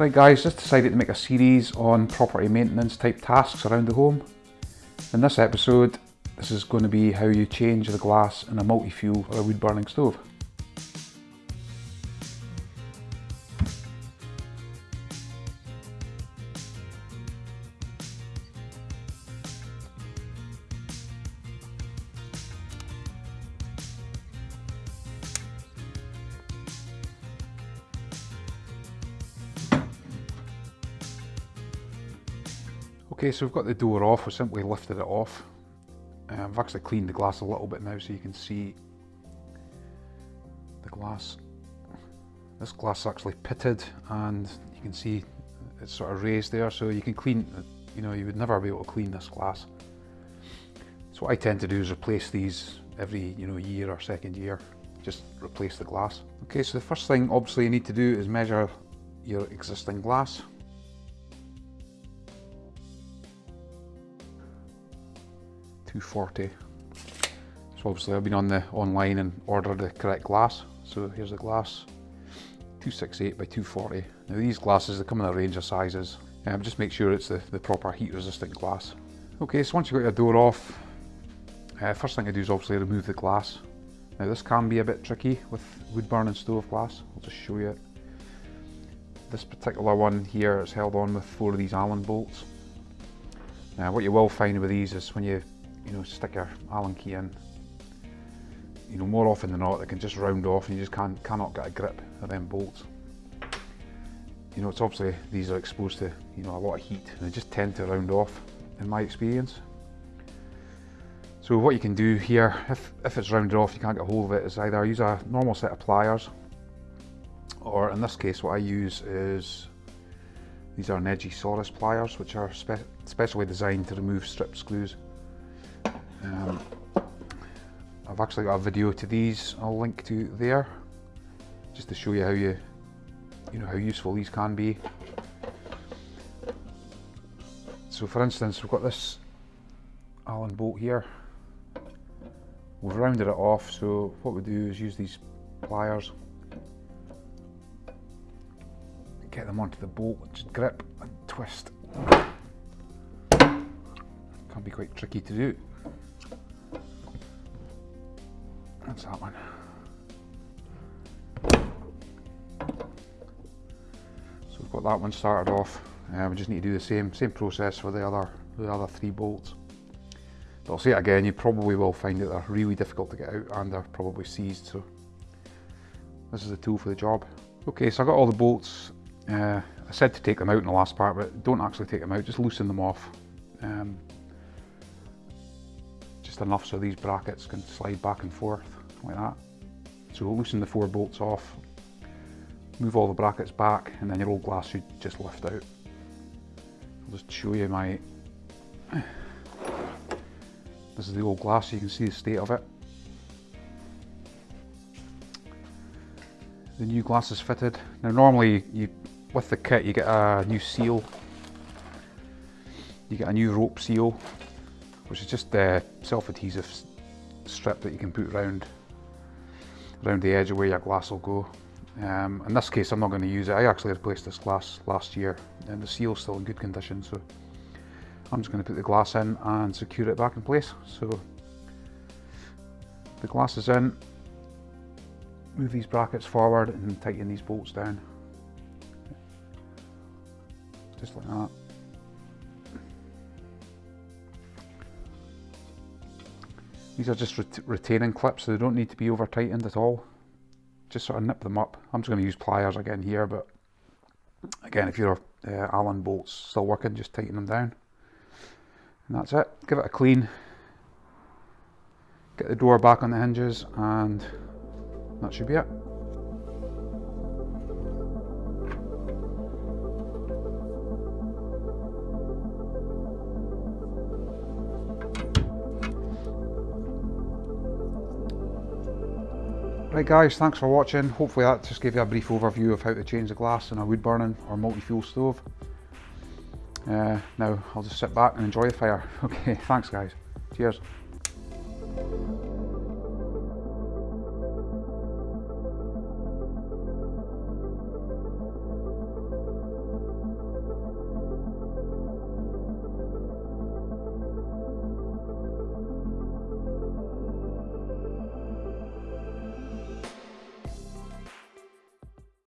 Right guys, just decided to make a series on property maintenance type tasks around the home. In this episode, this is going to be how you change the glass in a multi-fuel or a wood burning stove. Okay, so we've got the door off, we simply lifted it off. Uh, I've actually cleaned the glass a little bit now so you can see the glass. This glass is actually pitted and you can see it's sort of raised there so you can clean, you know, you would never be able to clean this glass. So what I tend to do is replace these every, you know, year or second year, just replace the glass. Okay, so the first thing obviously you need to do is measure your existing glass. 240. So obviously I've been on the online and ordered the correct glass. So here's the glass, 268 by 240. Now these glasses, they come in a range of sizes. Um, just make sure it's the, the proper heat resistant glass. Okay, so once you've got your door off, uh, first thing I do is obviously remove the glass. Now this can be a bit tricky with wood burning stove glass. I'll just show you it. This particular one here is held on with four of these Allen bolts. Now what you will find with these is when you you know, stick your Allen key in, you know, more often than not, they can just round off and you just can't, cannot get a grip of them bolts. You know, it's obviously, these are exposed to, you know, a lot of heat and they just tend to round off, in my experience. So what you can do here, if, if it's rounded off, you can't get a hold of it, is either use a normal set of pliers, or in this case, what I use is, these are Neji Saurus pliers, which are spe specially designed to remove strip screws. Um, I've actually got a video to these. I'll link to there just to show you how you you know how useful these can be. So for instance we've got this Allen bolt here. We've rounded it off so what we do is use these pliers get them onto the bolt just grip and twist. Can be quite tricky to do That's that one. So we've got that one started off. Uh, we just need to do the same same process for the other the other three bolts. But I'll say it again, you probably will find that they're really difficult to get out and they're probably seized. So this is the tool for the job. Okay, so I've got all the bolts. Uh, I said to take them out in the last part, but don't actually take them out, just loosen them off. Um, just enough so these brackets can slide back and forth like that. So loosen the four bolts off, move all the brackets back, and then your old glass should just lift out. I'll just show you my... This is the old glass, so you can see the state of it. The new glass is fitted. Now normally, you with the kit, you get a new seal. You get a new rope seal, which is just the self-adhesive strip that you can put around around the edge of where your glass will go. Um, in this case I'm not going to use it, I actually replaced this glass last year and the seal's still in good condition so I'm just going to put the glass in and secure it back in place. So the glass is in, move these brackets forward and tighten these bolts down. Just like that. These are just ret retaining clips, so they don't need to be over tightened at all. Just sort of nip them up. I'm just going to use pliers again here, but again, if your uh, Allen bolts still working, just tighten them down. And that's it. Give it a clean. Get the door back on the hinges, and that should be it. Right guys, thanks for watching. Hopefully that just gave you a brief overview of how to change the glass in a wood burning or multi-fuel stove. Uh, now I'll just sit back and enjoy the fire. Okay, thanks guys. Cheers.